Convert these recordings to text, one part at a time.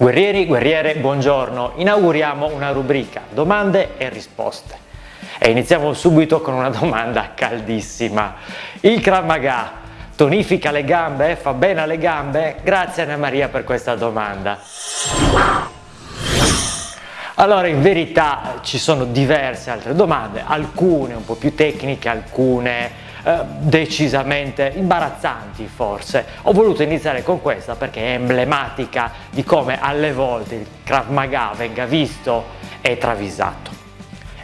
Guerrieri, guerriere, buongiorno. Inauguriamo una rubrica domande e risposte. E iniziamo subito con una domanda caldissima. Il Krav Maga tonifica le gambe? Fa bene alle gambe? Grazie Anna Maria per questa domanda. Allora in verità ci sono diverse altre domande, alcune un po' più tecniche, alcune eh, decisamente imbarazzanti forse. Ho voluto iniziare con questa perché è emblematica di come alle volte il Krav Maga venga visto e travisato.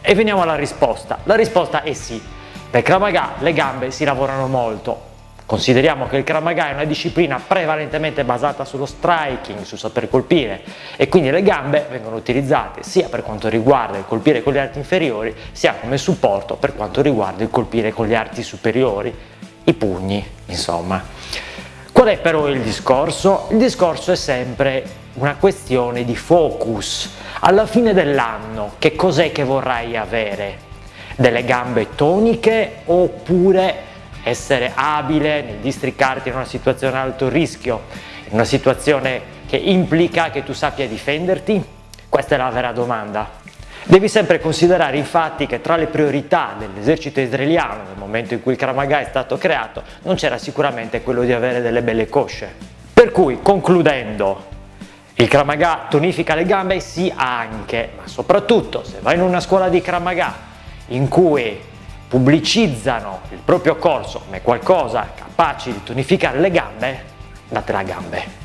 E veniamo alla risposta. La risposta è sì. Per Krav Maga le gambe si lavorano molto, Consideriamo che il Krav Maga è una disciplina prevalentemente basata sullo striking, sul saper colpire e quindi le gambe vengono utilizzate sia per quanto riguarda il colpire con gli arti inferiori sia come supporto per quanto riguarda il colpire con gli arti superiori, i pugni insomma. Qual è però il discorso? Il discorso è sempre una questione di focus. Alla fine dell'anno che cos'è che vorrai avere? Delle gambe toniche oppure essere abile nel districarti in una situazione ad alto rischio, in una situazione che implica che tu sappia difenderti? Questa è la vera domanda. Devi sempre considerare infatti che tra le priorità dell'esercito israeliano nel momento in cui il Kramaga è stato creato non c'era sicuramente quello di avere delle belle cosce. Per cui, concludendo, il Kramaga tonifica le gambe? Sì anche, ma soprattutto se vai in una scuola di Kramaga in cui pubblicizzano il proprio corso come qualcosa capace di tonificare le gambe, date la gambe.